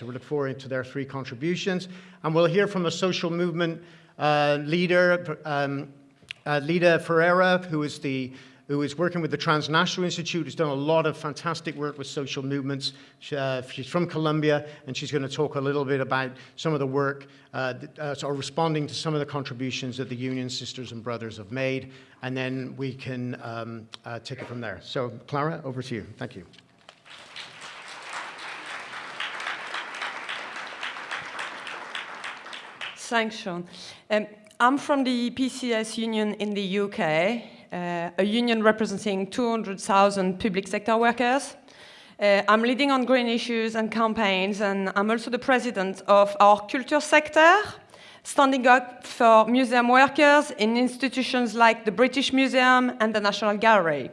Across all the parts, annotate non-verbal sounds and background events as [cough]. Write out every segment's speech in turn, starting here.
So we look forward to their three contributions. And we'll hear from a social movement uh, leader, um, uh, Lida Forero, who is the who is working with the Transnational Institute, who's done a lot of fantastic work with social movements. She, uh, she's from Colombia, and she's going to talk a little bit about some of the work, uh, uh, or responding to some of the contributions that the Union Sisters and Brothers have made, and then we can um, uh, take it from there. So, Clara, over to you. Thank you. Thanks, Sean. Um, I'm from the PCS union in the UK, uh, a union representing 200,000 public sector workers. Uh, I'm leading on green issues and campaigns, and I'm also the president of our culture sector, standing up for museum workers in institutions like the British Museum and the National Gallery.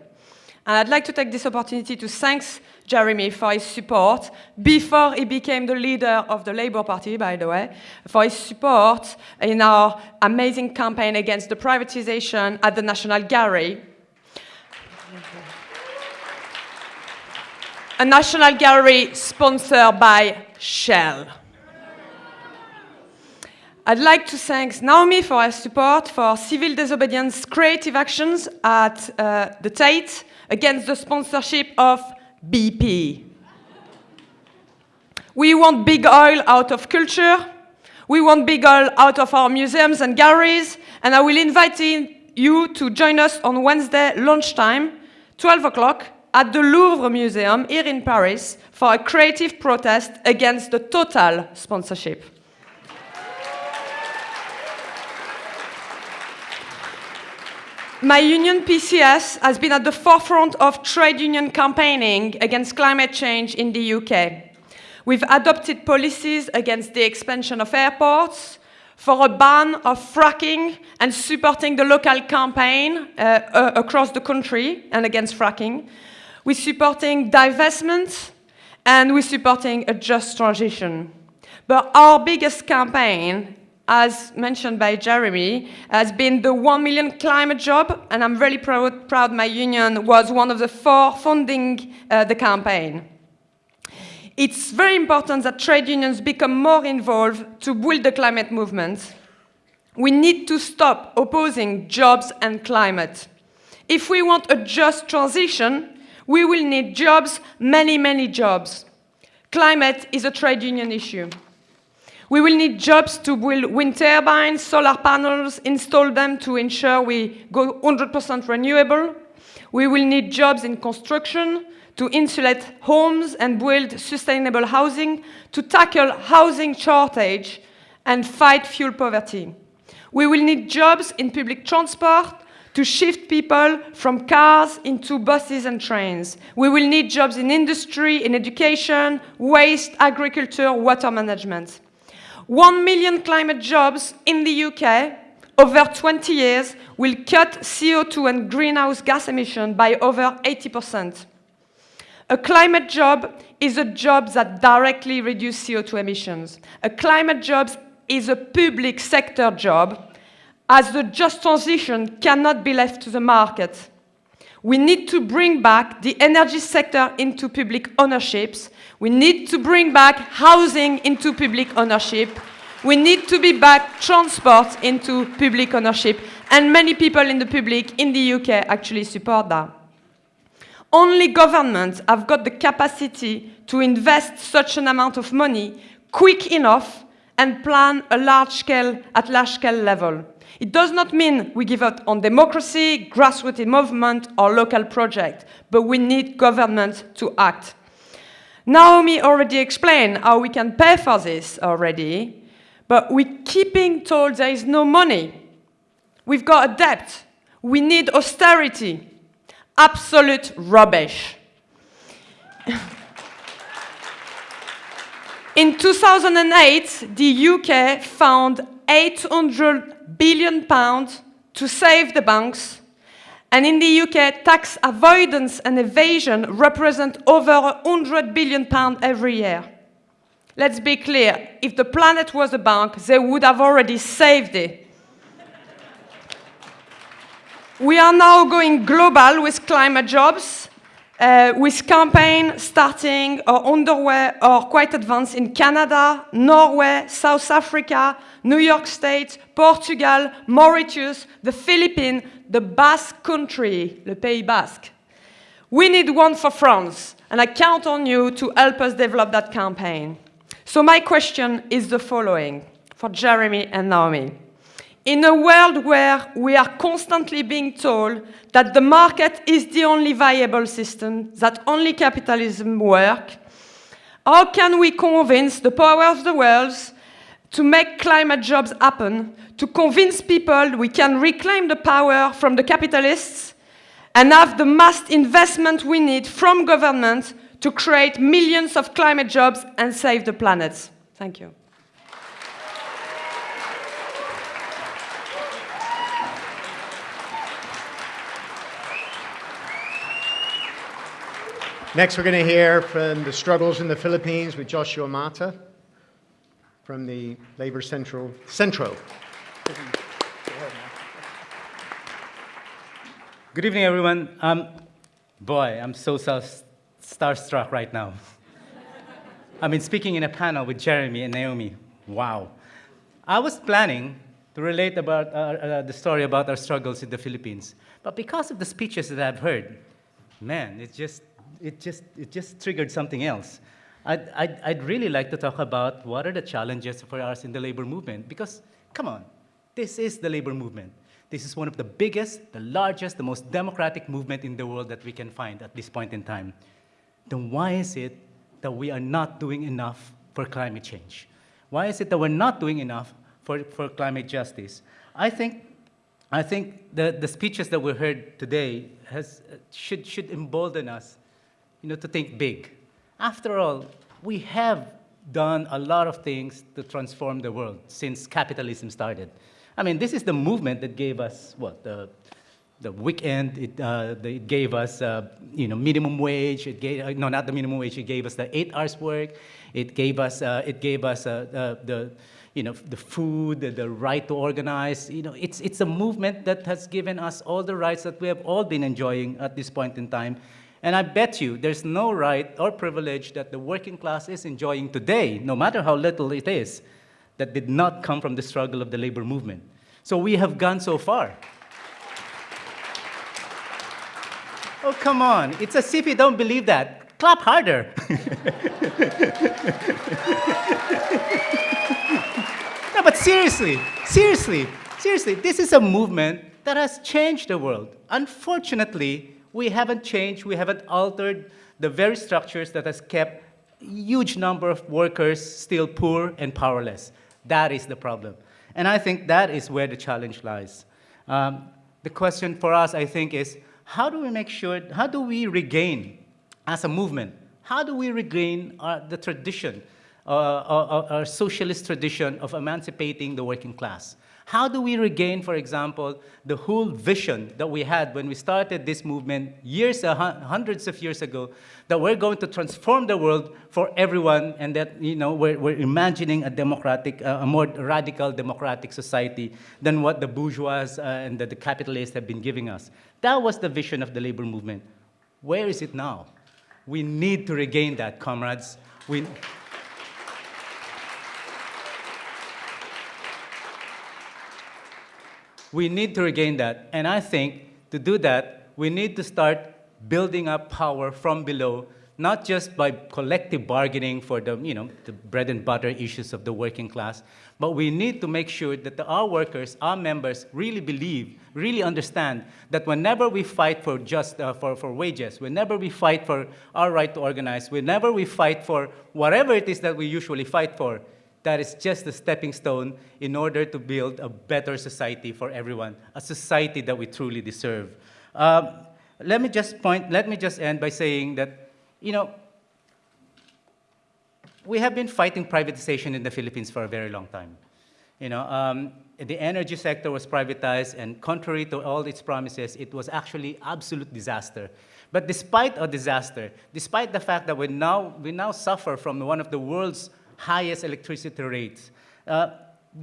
And I'd like to take this opportunity to thank Jeremy for his support, before he became the leader of the Labour Party, by the way, for his support in our amazing campaign against the privatization at the National Gallery. A National Gallery sponsored by Shell. I'd like to thank Naomi for her support for civil disobedience creative actions at uh, the Tate, against the sponsorship of BP. We want big oil out of culture. We want big oil out of our museums and galleries. And I will invite you to join us on Wednesday lunchtime, 12 o'clock, at the Louvre Museum here in Paris for a creative protest against the Total sponsorship. My union PCS has been at the forefront of trade union campaigning against climate change in the UK. We've adopted policies against the expansion of airports, for a ban of fracking and supporting the local campaign uh, uh, across the country and against fracking. We're supporting divestment and we're supporting a just transition. But our biggest campaign as mentioned by Jeremy, has been the 1 million climate job, and I'm really proud, proud my union was one of the four funding uh, the campaign. It's very important that trade unions become more involved to build the climate movement. We need to stop opposing jobs and climate. If we want a just transition, we will need jobs, many, many jobs. Climate is a trade union issue. We will need jobs to build wind turbines, solar panels, install them to ensure we go 100% renewable. We will need jobs in construction to insulate homes and build sustainable housing, to tackle housing shortage and fight fuel poverty. We will need jobs in public transport to shift people from cars into buses and trains. We will need jobs in industry, in education, waste, agriculture, water management. 1 million climate jobs in the UK over 20 years will cut CO2 and greenhouse gas emissions by over 80%. A climate job is a job that directly reduces CO2 emissions. A climate job is a public sector job, as the just transition cannot be left to the market. We need to bring back the energy sector into public ownerships. We need to bring back housing into public ownership. We need to be back transport into public ownership. And many people in the public in the UK actually support that. Only governments have got the capacity to invest such an amount of money quick enough and plan a large scale, at large scale level. It does not mean we give up on democracy, grassroots movement, or local project, but we need government to act. Naomi already explained how we can pay for this already, but we're keeping told there is no money. We've got a debt. We need austerity. Absolute rubbish. [laughs] In 2008, the UK found 800 billion pounds to save the banks. And in the UK, tax avoidance and evasion represent over 100 billion pounds every year. Let's be clear, if the planet was a bank, they would have already saved it. we are now going global with climate jobs, uh, with campaign starting or underway or quite advanced in Canada, Norway, South Africa, New York State, Portugal, Mauritius, the Philippines, the Basque Country, le Pays Basque. We need one for France, and I count on you to help us develop that campaign. So my question is the following for Jeremy and Naomi. In a world where we are constantly being told that the market is the only viable system, that only capitalism works, how can we convince the power of the world to make climate jobs happen, to convince people we can reclaim the power from the capitalists and have the mass investment we need from government to create millions of climate jobs and save the planet. Thank you. Next, we're going to hear from the struggles in the Philippines with Josua Mata from the Labor Central Centro. Good evening, everyone. Um, boy, I'm so star- starstruck right now. [laughs] I mean, speaking in a panel with Jeremy and Naomi. Wow. I was planning to relate about uh, uh, the story about our struggles in the Philippines, but because of the speeches that I've heard, man, it's just, it just, it just triggered something else. I'd, I'd, I'd really like to talk about what are the challenges for us in the labor movement, because, come on, this is the labor movement. This is one of the biggest, the largest, the most democratic movement in the world that we can find at this point in time. Then why is it that we are not doing enough for climate change? Why is it that we're not doing enough for, for climate justice? I think, I think the, the speeches that we heard today has, should, should embolden us you know, to think big. After all, we have done a lot of things to transform the world since capitalism started. I mean, this is the movement that gave us, what, the, the weekend, it, uh, it gave us, uh, you know, minimum wage, it gave, uh, no, not the minimum wage, it gave us the eight hours work, it gave us, uh, it gave us uh, the, the, you know, the food, the, the right to organize, you know, it's, it's a movement that has given us all the rights that we have all been enjoying at this point in time. And I bet you there's no right or privilege that the working class is enjoying today, no matter how little it is, that did not come from the struggle of the labor movement. So we have gone so far. Oh, come on. It's as if you don't believe that. Clap harder. [laughs] no, but seriously, seriously, seriously, this is a movement that has changed the world. Unfortunately, we haven't changed, we haven't altered the very structures that has kept huge number of workers still poor and powerless. That is the problem. And I think that is where the challenge lies. Um, the question for us, I think, is how do we make sure, how do we regain, as a movement, how do we regain our, the tradition, uh, our, our socialist tradition of emancipating the working class? How do we regain, for example, the whole vision that we had when we started this movement years, hundreds of years ago, that we're going to transform the world for everyone and that, you know, we're, we're imagining a democratic, uh, a more radical democratic society than what the bourgeois uh, and the, the capitalists have been giving us. That was the vision of the labor movement. Where is it now? We need to regain that, comrades. We, We need to regain that. And I think to do that, we need to start building up power from below, not just by collective bargaining for the, you know, the bread and butter issues of the working class, but we need to make sure that the, our workers, our members, really believe, really understand that whenever we fight for just uh, for, for wages, whenever we fight for our right to organize, whenever we fight for whatever it is that we usually fight for, that is just a stepping stone in order to build a better society for everyone, a society that we truly deserve. Um, let me just point, let me just end by saying that, you know, we have been fighting privatization in the Philippines for a very long time. You know, um, the energy sector was privatized, and contrary to all its promises, it was actually absolute disaster. But despite a disaster, despite the fact that we now, we now suffer from one of the world's highest electricity rates. Uh,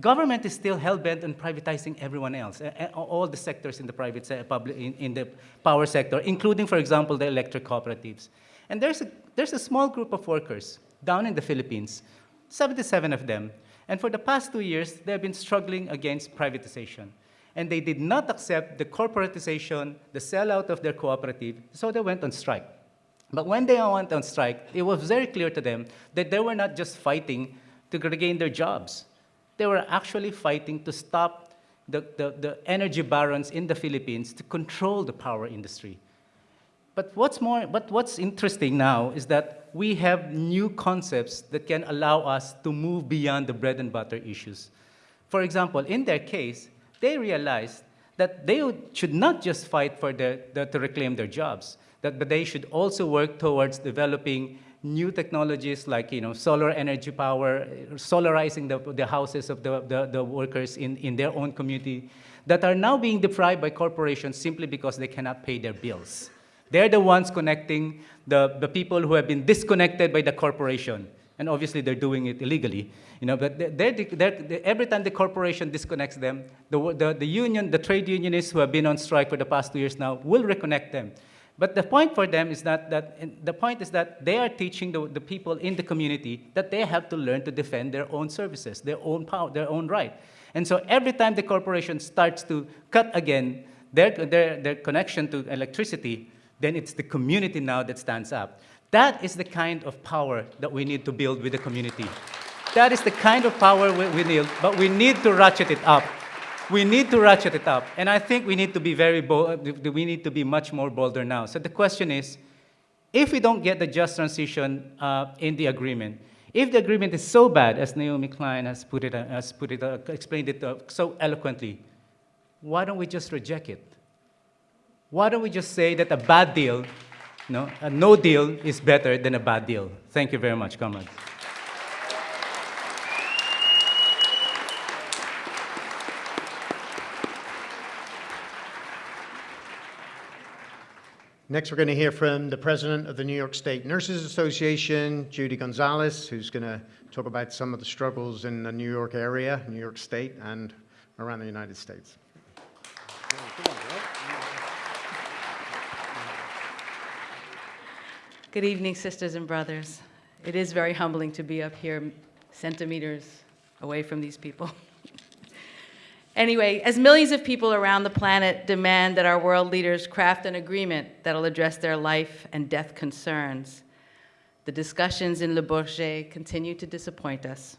government is still hell-bent on privatizing everyone else, all the sectors in the private public, in, in the power sector, including, for example, the electric cooperatives. And there's a, there's a small group of workers down in the Philippines, 77 of them, and for the past two years, they've been struggling against privatization. And they did not accept the corporatization, the sellout of their cooperative, so they went on strike. But when they went on strike, it was very clear to them that they were not just fighting to regain their jobs. They were actually fighting to stop the, the, the energy barons in the Philippines to control the power industry. But what's more, but what's interesting now is that we have new concepts that can allow us to move beyond the bread and butter issues. For example, in their case, they realized that they should not just fight for their, their- to reclaim their jobs, that, but they should also work towards developing new technologies like you know, solar energy power, solarizing the, the houses of the, the, the workers in, in their own community that are now being deprived by corporations simply because they cannot pay their bills. They're the ones connecting the, the people who have been disconnected by the corporation. And obviously, they're doing it illegally. You know, but they're, they're, every time the corporation disconnects them, the, the, the union, the trade unionists who have been on strike for the past two years now will reconnect them. But the point for them is that, that the point is that they are teaching the, the people in the community that they have to learn to defend their own services, their own power, their own right. And so every time the corporation starts to cut again their, their, their connection to electricity, then it's the community now that stands up. That is the kind of power that we need to build with the community. That is the kind of power we, we need, but we need to ratchet it up. We need to ratchet it up. And I think we need to be very bold, we need to be much more bolder now. So the question is, if we don't get the just transition uh, in the agreement, if the agreement is so bad, as Naomi Klein has put it, uh, has put it uh, explained it uh, so eloquently, why don't we just reject it? Why don't we just say that a bad deal, no, a no deal is better than a bad deal? Thank you very much, comrades. Next, we're going to hear from the president of the New York State Nurses Association, Judy Gonzalez, who's going to talk about some of the struggles in the New York area, New York State, and around the United States. Good evening, sisters and brothers. It is very humbling to be up here centimeters away from these people. [laughs] anyway, as millions of people around the planet demand that our world leaders craft an agreement that'll address their life and death concerns, the discussions in Le Bourget continue to disappoint us.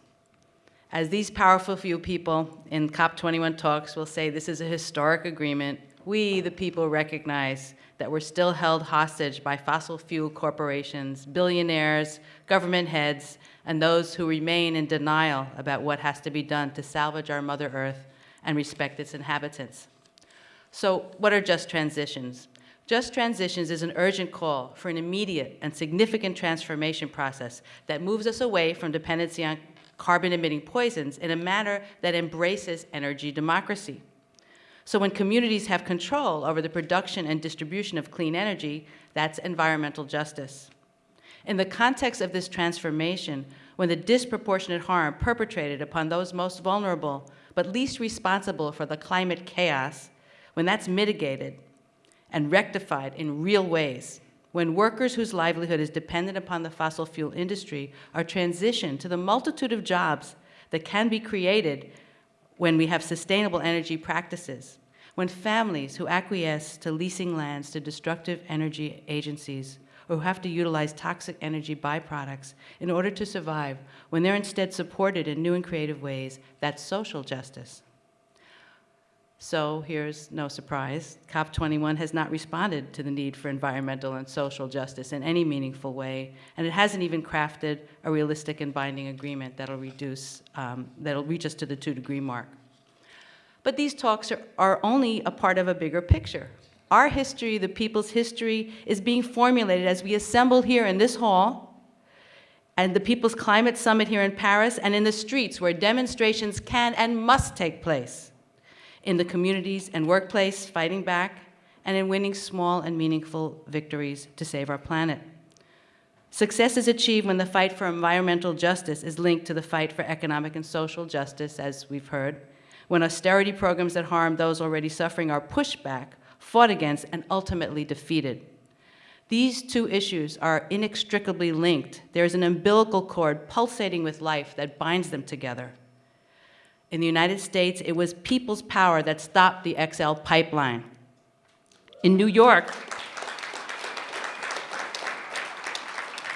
As these powerful few people in COP21 talks will say this is a historic agreement, we, the people, recognize that we're still held hostage by fossil fuel corporations, billionaires, government heads, and those who remain in denial about what has to be done to salvage our Mother Earth and respect its inhabitants. So, what are just transitions? Just transitions is an urgent call for an immediate and significant transformation process that moves us away from dependency on carbon emitting poisons in a manner that embraces energy democracy. So when communities have control over the production and distribution of clean energy, that's environmental justice. In the context of this transformation, when the disproportionate harm perpetrated upon those most vulnerable but least responsible for the climate chaos, when that's mitigated and rectified in real ways, when workers whose livelihood is dependent upon the fossil fuel industry are transitioned to the multitude of jobs that can be created when we have sustainable energy practices, when families who acquiesce to leasing lands to destructive energy agencies or who have to utilize toxic energy byproducts in order to survive, when they're instead supported in new and creative ways, that's social justice. So here's no surprise, COP21 has not responded to the need for environmental and social justice in any meaningful way, and it hasn't even crafted a realistic and binding agreement that'll reduce, um, that'll reach us to the two degree mark. But these talks are, are only a part of a bigger picture. Our history, the people's history, is being formulated as we assemble here in this hall and the People's Climate Summit here in Paris and in the streets where demonstrations can and must take place in the communities and workplace fighting back, and in winning small and meaningful victories to save our planet. Success is achieved when the fight for environmental justice is linked to the fight for economic and social justice, as we've heard, when austerity programs that harm those already suffering are pushed back, fought against, and ultimately defeated. These two issues are inextricably linked. There is an umbilical cord pulsating with life that binds them together. In the United States, it was people's power that stopped the XL pipeline. In New York,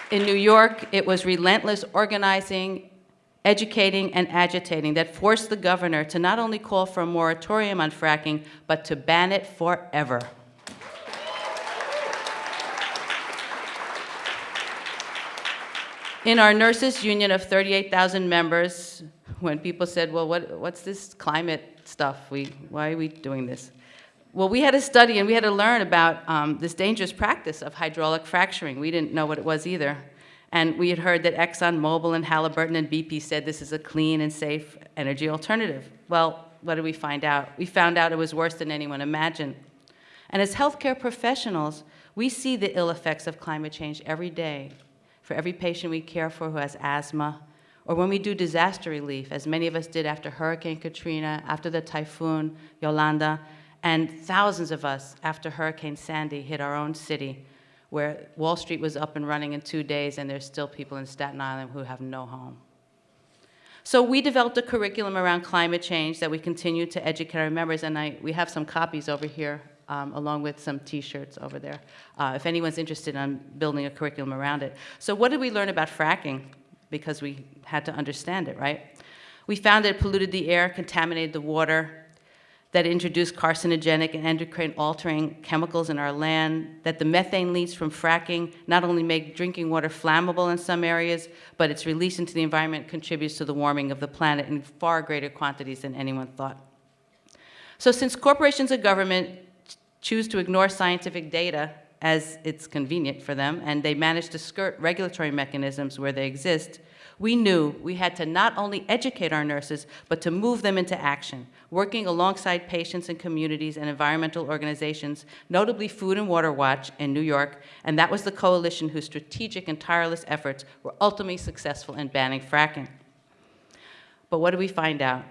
in New York, it was relentless organizing, educating, and agitating that forced the governor to not only call for a moratorium on fracking, but to ban it forever. In our nurses union of 38,000 members, when people said, well, what, what's this climate stuff? We, why are we doing this? Well, we had to study and we had to learn about um, this dangerous practice of hydraulic fracturing. We didn't know what it was either. And we had heard that ExxonMobil and Halliburton and BP said this is a clean and safe energy alternative. Well, what did we find out? We found out it was worse than anyone imagined. And as healthcare professionals, we see the ill effects of climate change every day for every patient we care for who has asthma, or when we do disaster relief, as many of us did after Hurricane Katrina, after the typhoon Yolanda, and thousands of us after Hurricane Sandy hit our own city, where Wall Street was up and running in two days, and there's still people in Staten Island who have no home. So we developed a curriculum around climate change that we continue to educate our members, and I, we have some copies over here, um, along with some T-shirts over there, uh, if anyone's interested in building a curriculum around it. So what did we learn about fracking? Because we had to understand it, right? We found that it polluted the air, contaminated the water, that introduce carcinogenic and endocrine-altering chemicals in our land, that the methane leaks from fracking not only make drinking water flammable in some areas, but its release into the environment contributes to the warming of the planet in far greater quantities than anyone thought. So since corporations and government choose to ignore scientific data as it's convenient for them, and they manage to skirt regulatory mechanisms where they exist, we knew we had to not only educate our nurses, but to move them into action, working alongside patients and communities and environmental organizations, notably Food and Water Watch in New York, and that was the coalition whose strategic and tireless efforts were ultimately successful in banning fracking. But what did we find out?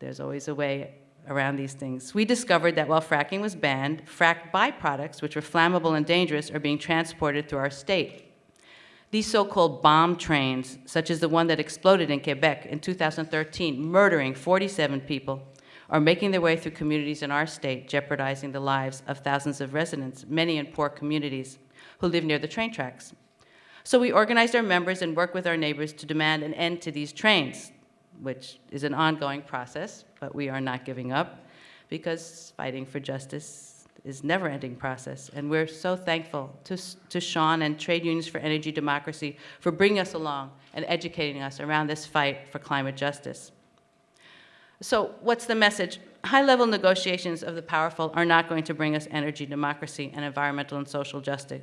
There's always a way around these things. We discovered that while fracking was banned, fracked byproducts, which were flammable and dangerous, are being transported through our state. These so-called bomb trains, such as the one that exploded in Quebec in 2013, murdering 47 people, are making their way through communities in our state, jeopardizing the lives of thousands of residents, many in poor communities, who live near the train tracks. So we organized our members and worked with our neighbors to demand an end to these trains, which is an ongoing process, but we are not giving up, because fighting for justice is never-ending process. And we're so thankful to, to Sean and Trade Unions for Energy Democracy for bringing us along and educating us around this fight for climate justice. So what's the message? High-level negotiations of the powerful are not going to bring us energy democracy and environmental and social justice.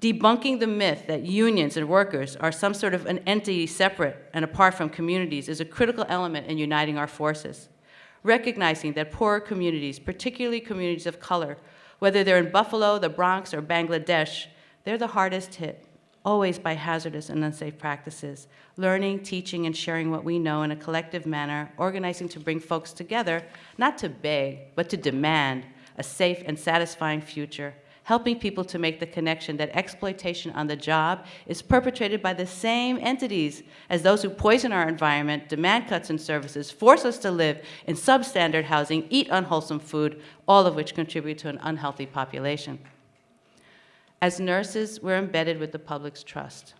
Debunking the myth that unions and workers are some sort of an entity separate and apart from communities is a critical element in uniting our forces recognizing that poorer communities, particularly communities of color, whether they're in Buffalo, the Bronx, or Bangladesh, they're the hardest hit, always by hazardous and unsafe practices. Learning, teaching, and sharing what we know in a collective manner, organizing to bring folks together, not to beg, but to demand a safe and satisfying future helping people to make the connection that exploitation on the job is perpetrated by the same entities as those who poison our environment, demand cuts in services, force us to live in substandard housing, eat unwholesome food, all of which contribute to an unhealthy population. As nurses, we're embedded with the public's trust.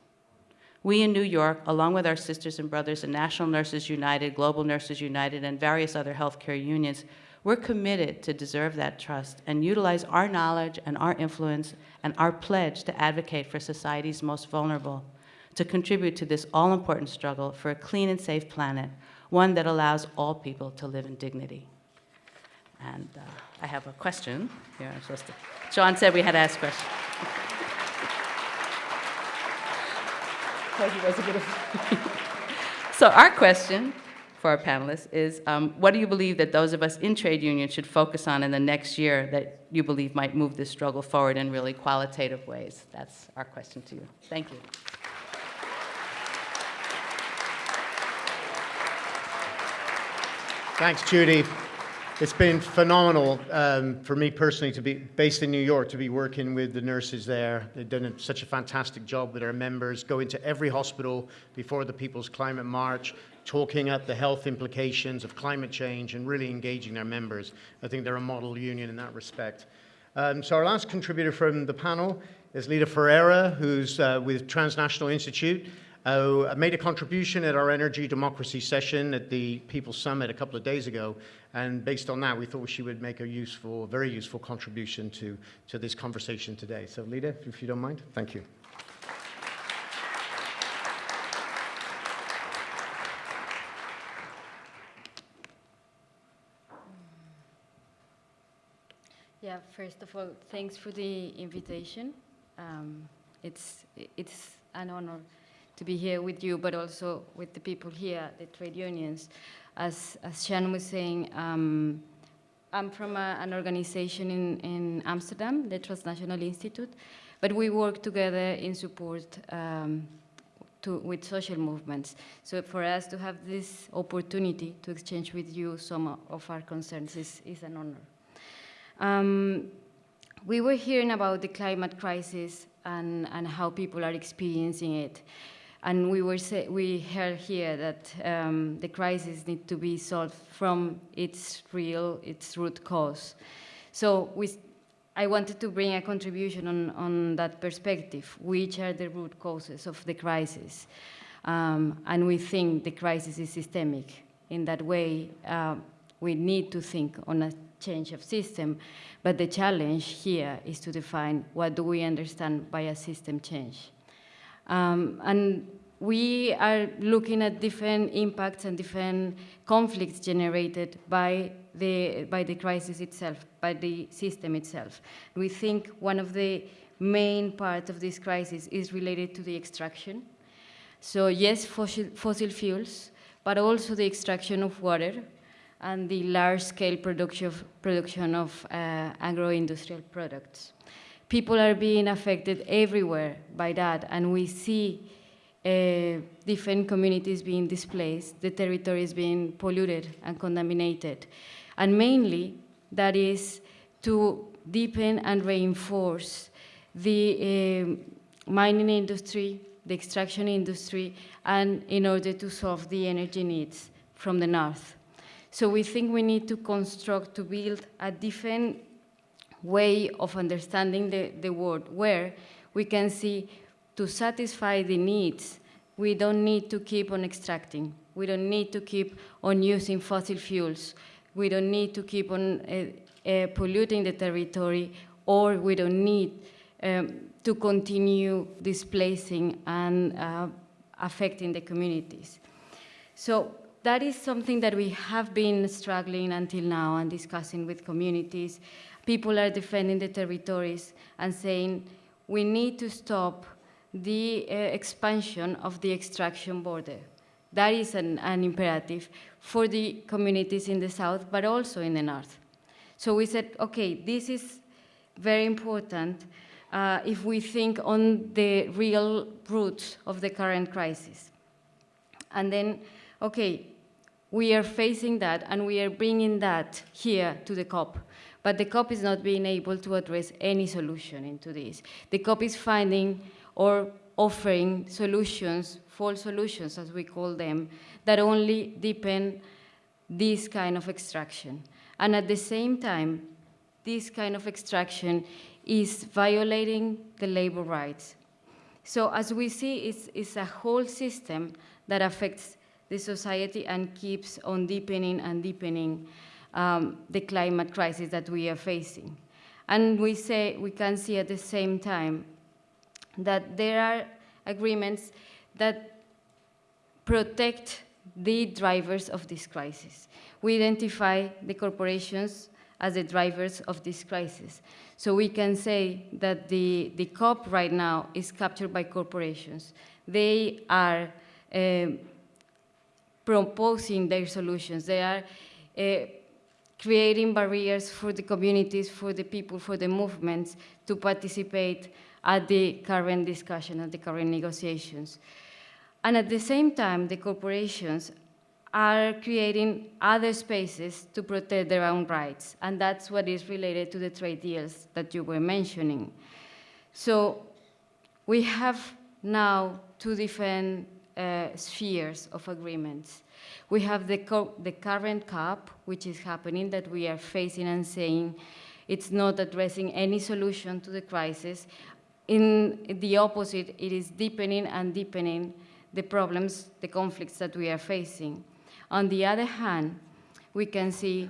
We in New York, along with our sisters and brothers in National Nurses United, Global Nurses United, and various other healthcare unions, we're committed to deserve that trust and utilize our knowledge and our influence and our pledge to advocate for society's most vulnerable, to contribute to this all-important struggle for a clean and safe planet, one that allows all people to live in dignity. And uh, I have a question here. I'm supposed to. Sean said we had to ask questions. [laughs] [laughs] so our question for our panelists is, um, what do you believe that those of us in trade unions should focus on in the next year that you believe might move this struggle forward in really qualitative ways? That's our question to you. Thank you. Thanks, Judy. It's been phenomenal um, for me personally to be based in New York, to be working with the nurses there. They've done such a fantastic job with their members, going to every hospital before the People's Climate March, talking up the health implications of climate change and really engaging their members. I think they're a model union in that respect. Um, so our last contributor from the panel is Lita Forero, who's uh, with Transnational Institute. Uh, made a contribution at our energy democracy session at the People's Summit a couple of days ago, and based on that, we thought she would make a useful, very useful contribution to, to this conversation today. So, Lita, if you don't mind, thank you. First of all, thanks for the invitation. Um, it's, it's an honor to be here with you, but also with the people here, the trade unions. As, as Sean was saying, um, I'm from a, an organization in, in Amsterdam, the Transnational Institute, but we work together in support um, to, with social movements. So for us to have this opportunity to exchange with you some of our concerns is, is an honor. Um, we were hearing about the climate crisis and, and how people are experiencing it. And we, were say, we heard here that um, the crisis needs to be solved from its real, its root cause. So we, I wanted to bring a contribution on, on that perspective. Which are the root causes of the crisis? Um, and we think the crisis is systemic. In that way, uh, we need to think on a change of system, but the challenge here is to define what do we understand by a system change. Um, and we are looking at different impacts and different conflicts generated by the, by the crisis itself, by the system itself. We think one of the main parts of this crisis is related to the extraction. So yes, fossil, fossil fuels, but also the extraction of water, and the large-scale production, production of uh, agro-industrial products. People are being affected everywhere by that, and we see uh, different communities being displaced, the territory is being polluted and contaminated. And mainly, that is to deepen and reinforce the uh, mining industry, the extraction industry, and in order to solve the energy needs from the north. So we think we need to construct, to build a different way of understanding the, the world where we can see to satisfy the needs, we don't need to keep on extracting. We don't need to keep on using fossil fuels. We don't need to keep on uh, uh, polluting the territory, or we don't need um, to continue displacing and uh, affecting the communities. So that is something that we have been struggling until now and discussing with communities. People are defending the territories and saying we need to stop the uh, expansion of the extraction border. That is an, an, imperative for the communities in the south, but also in the north. So we said, okay, this is very important uh, if we think on the real roots of the current crisis. And then, okay, we are facing that and we are bringing that here to the COP. But the COP is not being able to address any solution into this. The COP is finding or offering solutions, false solutions as we call them, that only deepen this kind of extraction. And at the same time, this kind of extraction is violating the labor rights. So as we see, it's, it's a whole system that affects the society and keeps on deepening and deepening um, the climate crisis that we are facing. And we, say, we can see at the same time that there are agreements that protect the drivers of this crisis. We identify the corporations as the drivers of this crisis. So we can say that the, the COP right now is captured by corporations. They are um, proposing their solutions. They are uh, creating barriers for the communities, for the people, for the movements to participate at the current discussion, at the current negotiations. And at the same time, the corporations are creating other spaces to protect their own rights. And that's what is related to the trade deals that you were mentioning. So we have now to different uh, spheres of agreements. We have the, the current COP, which is happening, that we are facing and saying it's not addressing any solution to the crisis. In the opposite, it is deepening and deepening the problems, the conflicts that we are facing. On the other hand, we can see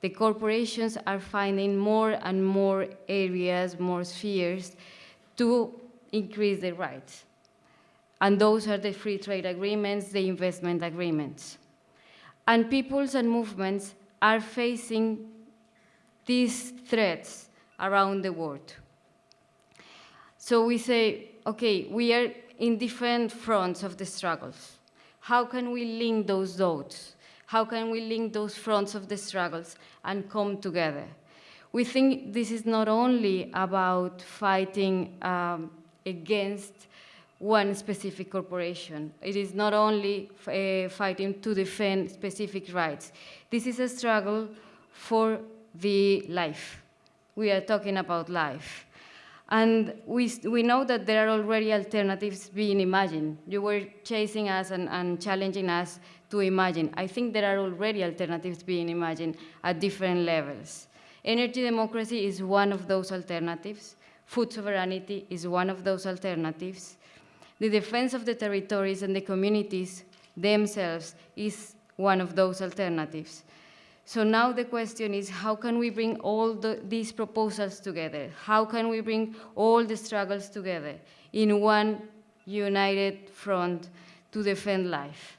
the corporations are finding more and more areas, more spheres to increase their rights. And those are the free trade agreements, the investment agreements. And peoples and movements are facing these threats around the world. So we say, okay, we are in different fronts of the struggles. How can we link those dots? How can we link those fronts of the struggles and come together? We think this is not only about fighting um, against one specific corporation. It is not only uh, fighting to defend specific rights. This is a struggle for the life. We are talking about life. And we, we know that there are already alternatives being imagined. You were chasing us and, and challenging us to imagine. I think there are already alternatives being imagined at different levels. Energy democracy is one of those alternatives. Food sovereignty is one of those alternatives. The defense of the territories and the communities themselves is one of those alternatives. So now the question is, how can we bring all the, these proposals together? How can we bring all the struggles together in one united front to defend life?